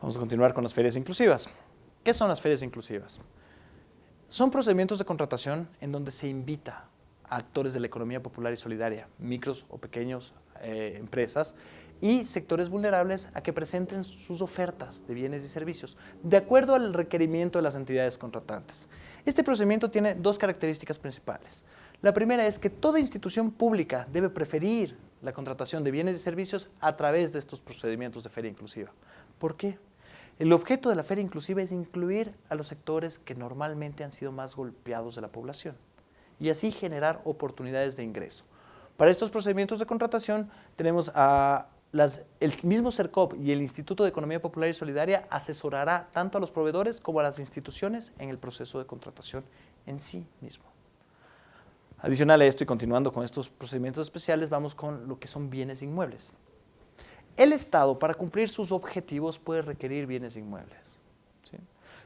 Vamos a continuar con las ferias inclusivas. ¿Qué son las ferias inclusivas? Son procedimientos de contratación en donde se invita a actores de la economía popular y solidaria, micros o pequeños eh, empresas y sectores vulnerables a que presenten sus ofertas de bienes y servicios de acuerdo al requerimiento de las entidades contratantes. Este procedimiento tiene dos características principales. La primera es que toda institución pública debe preferir la contratación de bienes y servicios a través de estos procedimientos de feria inclusiva. ¿Por qué? El objeto de la feria inclusiva es incluir a los sectores que normalmente han sido más golpeados de la población y así generar oportunidades de ingreso. Para estos procedimientos de contratación tenemos a el mismo CERCOP y el Instituto de Economía Popular y Solidaria asesorará tanto a los proveedores como a las instituciones en el proceso de contratación en sí mismo. Adicional a esto y continuando con estos procedimientos especiales, vamos con lo que son bienes inmuebles. El Estado, para cumplir sus objetivos, puede requerir bienes inmuebles.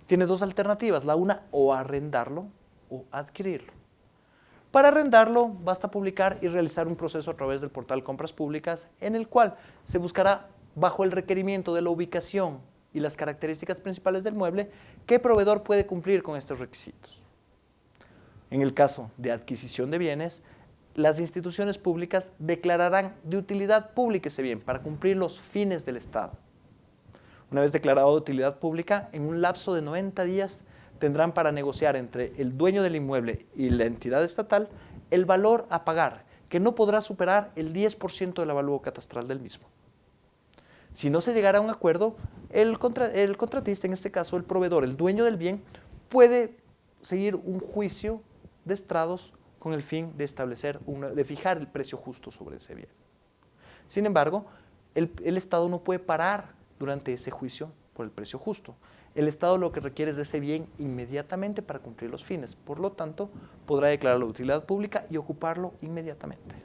Tiene dos alternativas, la una, o arrendarlo o adquirirlo. Para arrendarlo, basta publicar y realizar un proceso a través del portal Compras Públicas, en el cual se buscará, bajo el requerimiento de la ubicación y las características principales del mueble, qué proveedor puede cumplir con estos requisitos. En el caso de adquisición de bienes, las instituciones públicas declararán de utilidad pública ese bien para cumplir los fines del Estado. Una vez declarado de utilidad pública, en un lapso de 90 días tendrán para negociar entre el dueño del inmueble y la entidad estatal el valor a pagar, que no podrá superar el 10% del avalúo catastral del mismo. Si no se llegara a un acuerdo, el, el contratista, en este caso el proveedor, el dueño del bien, puede seguir un juicio de estrados con el fin de establecer, de fijar el precio justo sobre ese bien. Sin embargo, el, el, Estado no puede parar durante ese juicio por el precio justo. El Estado lo que requiere es de ese bien inmediatamente para cumplir los fines. Por lo tanto, podrá declarar la utilidad pública y ocuparlo inmediatamente.